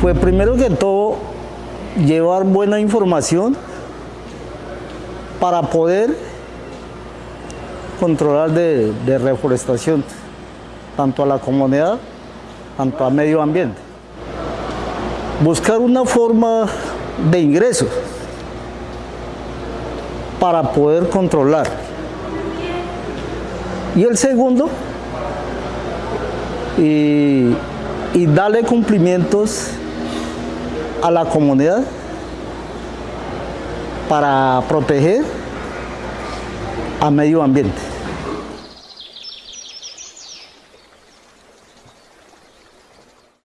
fue primero que todo llevar buena información para poder controlar de, de reforestación, tanto a la comunidad, tanto a medio ambiente. Buscar una forma de ingreso para poder controlar. Y el segundo, y, y darle cumplimientos a la comunidad para proteger a medio ambiente.